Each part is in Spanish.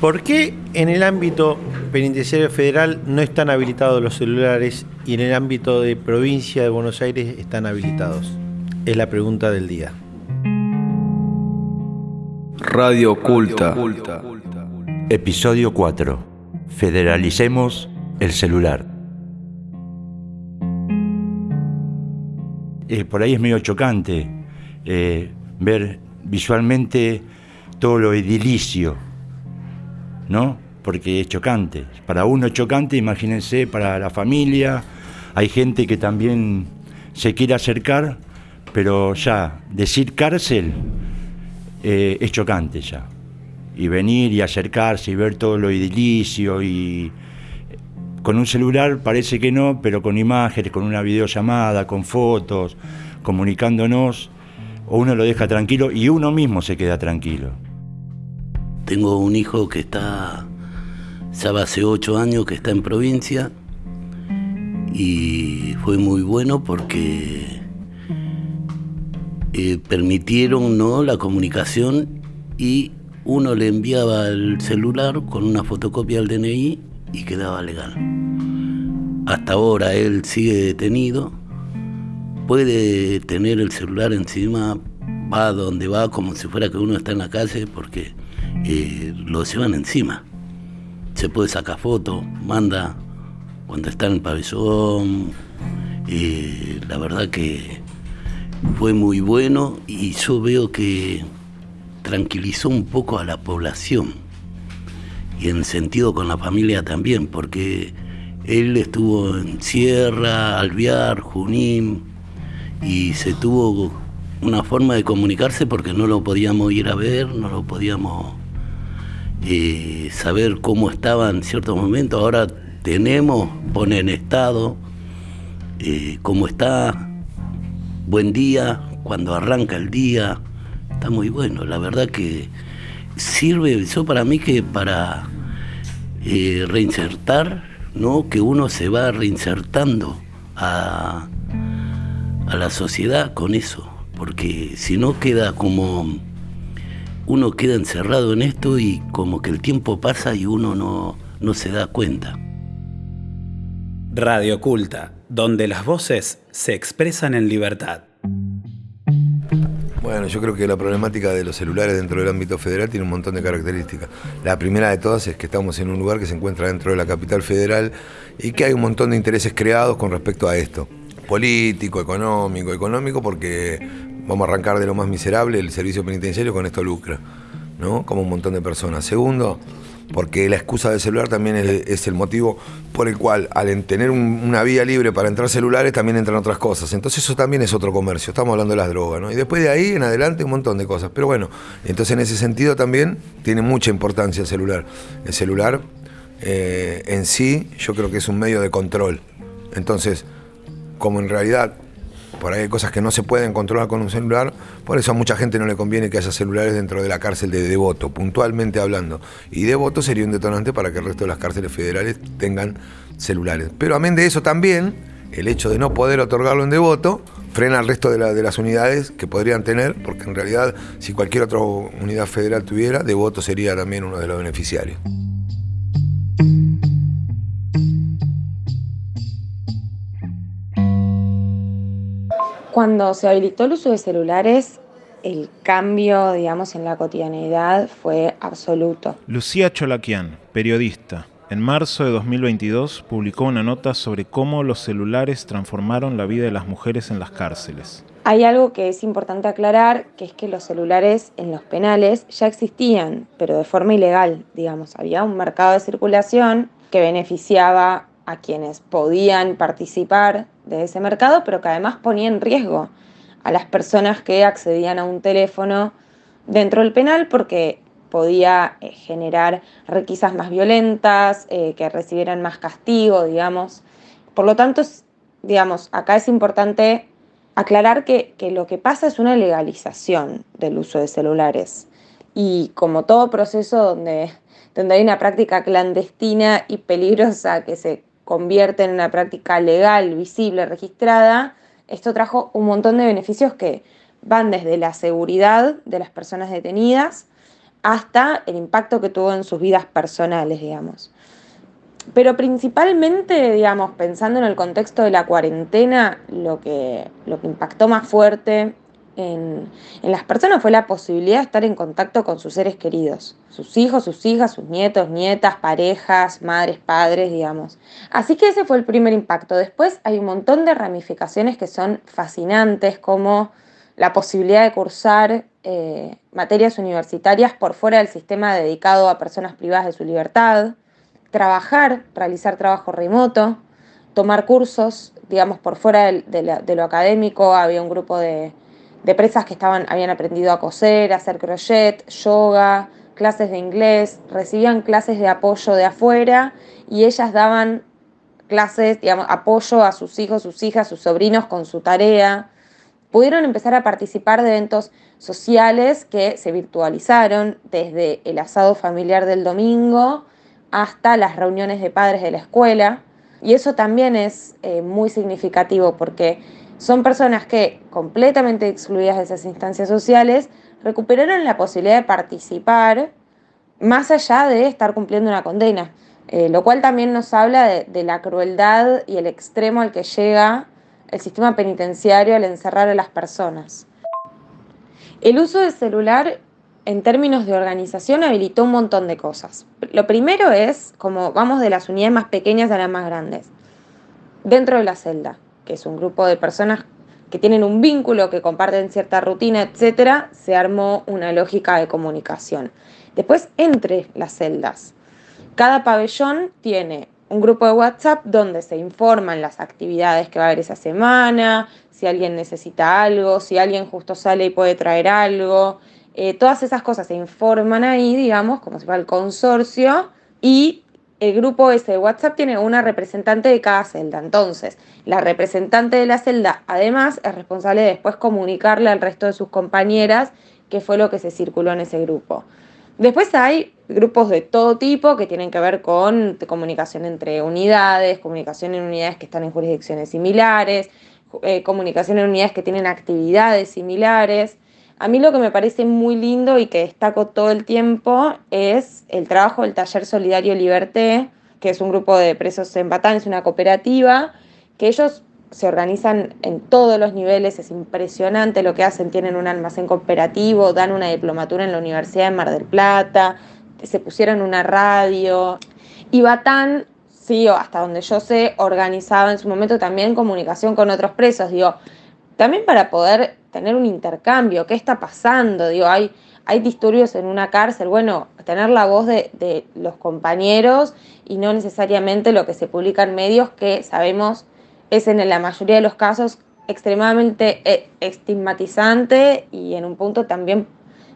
¿Por qué en el ámbito penitenciario federal no están habilitados los celulares y en el ámbito de provincia de Buenos Aires están habilitados? Es la pregunta del día. Radio Oculta. Episodio 4. Federalicemos el celular. Eh, por ahí es medio chocante eh, ver visualmente todo lo edilicio ¿no? Porque es chocante. Para uno es chocante, imagínense, para la familia. Hay gente que también se quiere acercar, pero ya, decir cárcel eh, es chocante ya. Y venir y acercarse y ver todo lo edilicio y con un celular parece que no, pero con imágenes, con una videollamada, con fotos, comunicándonos, uno lo deja tranquilo y uno mismo se queda tranquilo. Tengo un hijo que está, sabe, hace ocho años que está en provincia y fue muy bueno porque eh, permitieron ¿no? la comunicación y uno le enviaba el celular con una fotocopia al DNI y quedaba legal. Hasta ahora él sigue detenido, puede tener el celular encima, va donde va como si fuera que uno está en la calle porque eh, lo llevan encima. Se puede sacar foto, manda cuando está en el pabellón. La verdad que fue muy bueno y yo veo que tranquilizó un poco a la población y en sentido con la familia también, porque él estuvo en Sierra, Alviar, Junín y se tuvo una forma de comunicarse porque no lo podíamos ir a ver, no lo podíamos saber cómo estaba en ciertos momentos. Ahora tenemos, pone en estado, eh, cómo está, buen día, cuando arranca el día, está muy bueno. La verdad que sirve eso para mí que para eh, reinsertar, ¿no? que uno se va reinsertando a, a la sociedad con eso, porque si no queda como uno queda encerrado en esto y como que el tiempo pasa y uno no, no se da cuenta. Radio Oculta, donde las voces se expresan en libertad. Bueno, yo creo que la problemática de los celulares dentro del ámbito federal tiene un montón de características. La primera de todas es que estamos en un lugar que se encuentra dentro de la capital federal y que hay un montón de intereses creados con respecto a esto. Político, económico, económico porque vamos a arrancar de lo más miserable, el servicio penitenciario con esto lucra, ¿no? Como un montón de personas. Segundo, porque la excusa del celular también es, el motivo por el cual al tener una vía libre para entrar celulares también entran otras cosas. Entonces eso también es otro comercio, estamos hablando de las drogas, ¿no? Y después de ahí en adelante un montón de cosas. Pero bueno, entonces en ese sentido también tiene mucha importancia el celular. El celular eh, en sí yo creo que es un medio de control. Entonces, como en realidad por ahí hay cosas que no se pueden controlar con un celular, por eso a mucha gente no le conviene que haya celulares dentro de la cárcel de Devoto, puntualmente hablando. Y Devoto sería un detonante para que el resto de las cárceles federales tengan celulares. Pero amén de eso también, el hecho de no poder otorgarlo en Devoto frena al resto de, de las unidades que podrían tener, porque en realidad si cualquier otra unidad federal tuviera, Devoto sería también uno de los beneficiarios. Cuando se habilitó el uso de celulares, el cambio, digamos, en la cotidianidad fue absoluto. Lucía Cholaquian, periodista, en marzo de 2022 publicó una nota sobre cómo los celulares transformaron la vida de las mujeres en las cárceles. Hay algo que es importante aclarar, que es que los celulares en los penales ya existían, pero de forma ilegal, digamos. Había un mercado de circulación que beneficiaba a quienes podían participar de ese mercado, pero que además ponía en riesgo a las personas que accedían a un teléfono dentro del penal porque podía eh, generar requisas más violentas, eh, que recibieran más castigo, digamos. Por lo tanto, digamos, acá es importante aclarar que, que lo que pasa es una legalización del uso de celulares. Y como todo proceso donde, donde hay una práctica clandestina y peligrosa que se convierte en una práctica legal, visible, registrada, esto trajo un montón de beneficios que van desde la seguridad de las personas detenidas hasta el impacto que tuvo en sus vidas personales, digamos. Pero principalmente, digamos, pensando en el contexto de la cuarentena, lo que, lo que impactó más fuerte en, las personas fue la posibilidad de estar en contacto con sus seres queridos, sus hijos, sus hijas, sus nietos, nietas, parejas, madres, padres, digamos. Así que ese fue el primer impacto. Después hay un montón de ramificaciones que son fascinantes, como la posibilidad de cursar eh, materias universitarias por fuera del sistema dedicado a personas privadas de su libertad, trabajar, realizar trabajo remoto, tomar cursos, digamos, por fuera de lo académico, había un grupo de de presas que estaban, habían aprendido a coser, a hacer crochet, yoga, clases de inglés, recibían clases de apoyo de afuera y ellas daban clases, digamos, apoyo a sus hijos, sus hijas, sus sobrinos con su tarea. Pudieron empezar a participar de eventos sociales que se virtualizaron desde el asado familiar del domingo hasta las reuniones de padres de la escuela. Y eso también es eh, muy significativo porque son personas que, completamente excluidas de esas instancias sociales, recuperaron la posibilidad de participar más allá de estar cumpliendo una condena, eh, lo cual también nos habla de, la crueldad y el extremo al que llega el sistema penitenciario al encerrar a las personas. El uso del celular en términos de organización habilitó un montón de cosas. Lo primero es, como vamos de las unidades más pequeñas a las más grandes, dentro de la celda es un grupo de personas que tienen un vínculo, que comparten cierta rutina, etcétera, se armó una lógica de comunicación. Después, entre las celdas, cada pabellón tiene un grupo de WhatsApp donde se informan las actividades que va a haber esa semana, si alguien necesita algo, si alguien justo sale y puede traer algo. Eh, todas esas cosas se informan ahí, digamos, como si fuera el consorcio, y el grupo ese de WhatsApp tiene una representante de cada celda. Entonces, la representante de la celda, además, es responsable de después comunicarle al resto de sus compañeras qué fue lo que se circuló en ese grupo. Después hay grupos de todo tipo que tienen que ver con comunicación entre unidades, comunicación en unidades que están en jurisdicciones similares, eh, comunicación en unidades que tienen actividades similares. A mí lo que me parece muy lindo y que destaco todo el tiempo es el trabajo del Taller Solidario Liberté, que es un grupo de presos en Batán, es una cooperativa, que ellos se organizan en todos los niveles, es impresionante lo que hacen, tienen un almacén cooperativo, dan una diplomatura en la Universidad de Mar del Plata, se pusieron una radio. Y Batán, sí, hasta donde yo sé, organizaba en su momento también comunicación con otros presos, digo, también para poder tener un intercambio, qué está pasando, digo, hay, hay disturbios en una cárcel, bueno, tener la voz de, los compañeros y no necesariamente lo que se publica en medios que sabemos es en la mayoría de los casos extremadamente eh, estigmatizante y en un punto también,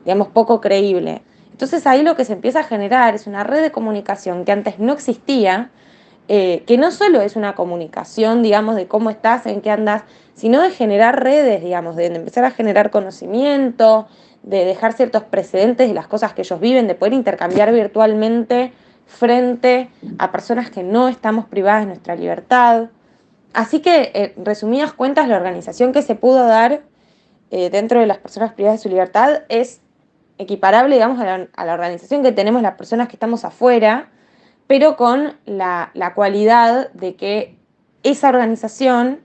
digamos, poco creíble. Entonces ahí lo que se empieza a generar es una red de comunicación que antes no existía, eh, que no solo es una comunicación, digamos, de cómo estás, en qué andas, sino de generar redes, digamos, de empezar a generar conocimiento, de dejar ciertos precedentes de las cosas que ellos viven, de poder intercambiar virtualmente frente a personas que no estamos privadas de nuestra libertad. Así que, en eh, resumidas cuentas, la organización que se pudo dar eh, dentro de las personas privadas de su libertad es equiparable, digamos, a la organización que tenemos las personas que estamos afuera, pero con la, cualidad de que esa organización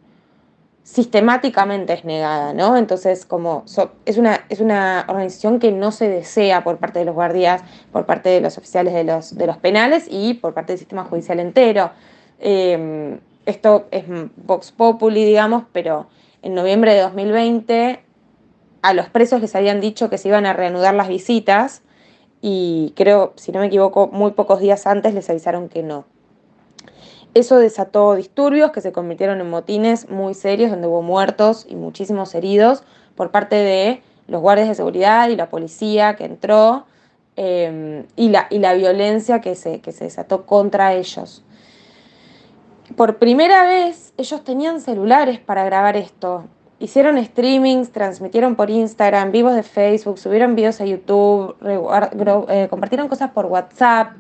sistemáticamente es negada, ¿no? Entonces, como es, una, es una organización que no se desea por parte de los guardias, por parte de los oficiales de los, de los penales y por parte del sistema judicial entero. Em, esto es Vox Populi, digamos, pero en noviembre de 2020 a los presos les habían dicho que se iban a reanudar las visitas y creo, si no me equivoco, muy pocos días antes les avisaron que no. Eso desató disturbios que se convirtieron en motines muy serios donde hubo muertos y muchísimos heridos por parte de los guardias de seguridad y la policía que entró em, y, la, y, la, violencia que se, que se desató contra ellos. Por primera vez ellos tenían celulares para grabar esto hicieron streamings, transmitieron por Instagram, vivos de Facebook, subieron videos a YouTube, eh, compartieron cosas por WhatsApp.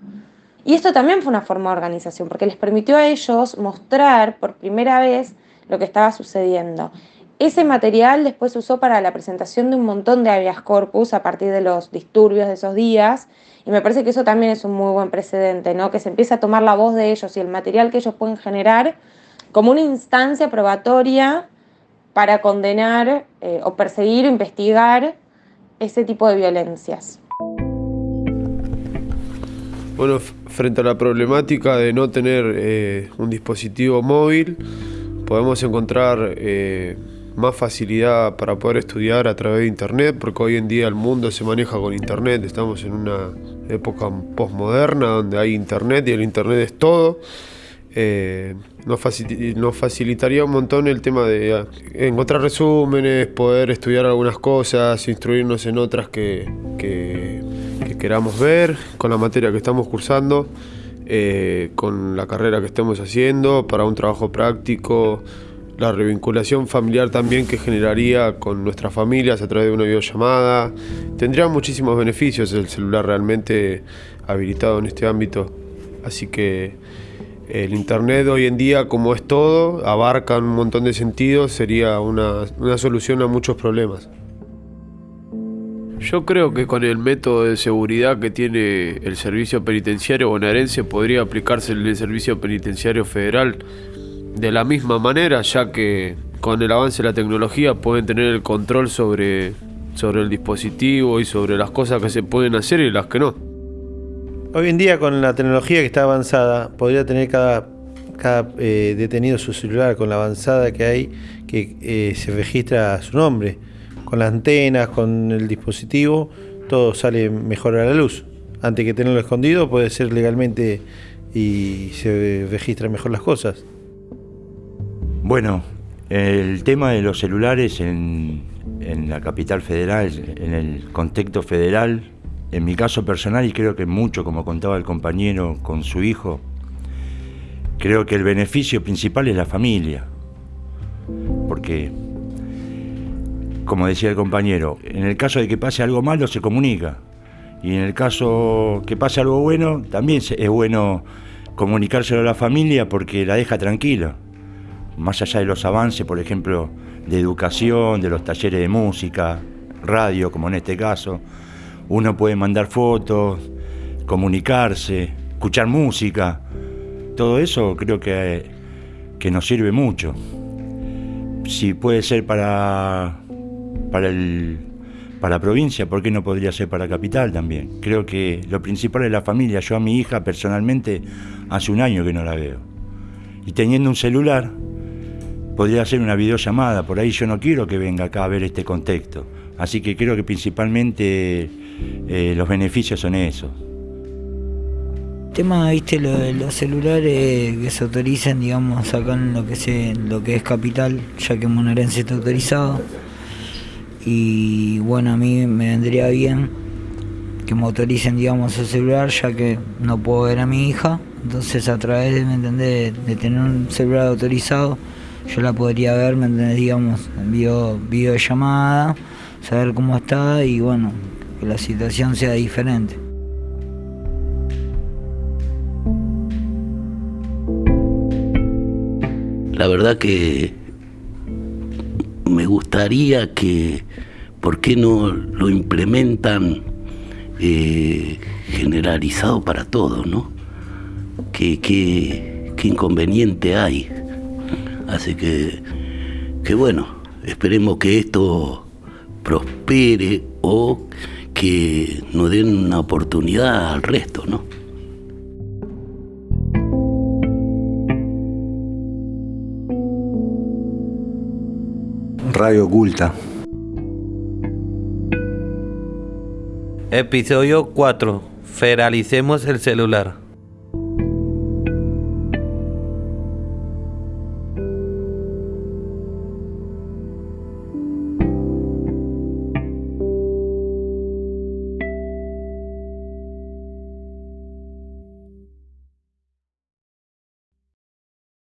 Y esto también fue una forma de organización, porque les permitió a ellos mostrar por primera vez lo que estaba sucediendo. Ese material después se usó para la presentación de un montón de habeas corpus a partir de los disturbios de esos días y me parece que eso también es un muy buen precedente, ¿no? que se empieza a tomar la voz de ellos y el material que ellos pueden generar como una instancia probatoria para condenar eh, o perseguir o investigar ese tipo de violencias. Bueno, frente a la problemática de no tener eh, un dispositivo móvil, podemos encontrar eh, más facilidad para poder estudiar a través de Internet, porque hoy en día el mundo se maneja con Internet, estamos en una época postmoderna donde hay Internet y el Internet es todo. Eh, nos, facilitaría un montón el tema de eh, encontrar resúmenes, poder estudiar algunas cosas, instruirnos en otras que, queramos ver con la materia que estamos cursando, eh, con la carrera que estemos haciendo, para un trabajo práctico, la revinculación familiar también que generaría con nuestras familias a través de una videollamada. Tendría muchísimos beneficios el celular realmente habilitado en este ámbito. Así que el Internet hoy en día, como es todo, abarca un montón de sentidos, sería una, solución a muchos problemas. Yo creo que con el método de seguridad que tiene el servicio penitenciario bonaerense podría aplicarse en el servicio penitenciario federal de la misma manera, ya que con el avance de la tecnología pueden tener el control sobre, sobre el dispositivo y sobre las cosas que se pueden hacer y las que no. Hoy en día con la tecnología que está avanzada, podría tener cada, cada eh, detenido su celular con la avanzada que hay, que eh, se registra su nombre. Con las antenas, con el dispositivo, todo sale mejor a la luz. Antes que tenerlo escondido puede ser legalmente y se registran mejor las cosas. Bueno, el tema de los celulares en, en la capital federal, en el contexto federal, en mi caso personal, y creo que mucho, como contaba el compañero con su hijo, creo que el beneficio principal es la familia. Porque, como decía el compañero, en el caso de que pase algo malo se comunica. Y en el caso que pase algo bueno, también es bueno comunicárselo a la familia porque la deja tranquila. Más allá de los avances, por ejemplo, de educación, de los talleres de música, radio, como en este caso, uno puede mandar fotos, comunicarse, escuchar música. Todo eso creo que, que nos sirve mucho. Si puede ser para, para, el, para la provincia, ¿por qué no podría ser para la capital también? Creo que lo principal es la familia. Yo a mi hija personalmente hace un año que no la veo. Y teniendo un celular, podría hacer una videollamada. Por ahí yo no quiero que venga acá a ver este contexto. Así que creo que principalmente eh, los beneficios son esos. El tema, viste, lo de los celulares que se autoricen, digamos, acá en lo que, se, lo que es capital, ya que Monarense está autorizado. Y bueno, a mí me vendría bien que me autoricen, digamos, el celular, ya que no puedo ver a mi hija. Entonces, a través de, ¿me de tener un celular autorizado, yo la podría ver, ¿me entendés? Digamos, en video, videollamada, saber cómo está y bueno, que la situación sea diferente. La verdad que me gustaría que, ¿por qué no lo implementan eh, generalizado para todos, no? ¿Qué, qué, qué inconveniente hay? Así que, que bueno, esperemos que esto prospere o que nos den una oportunidad al resto, ¿no? Radio Oculta. Episodio 4. Federalicemos el celular.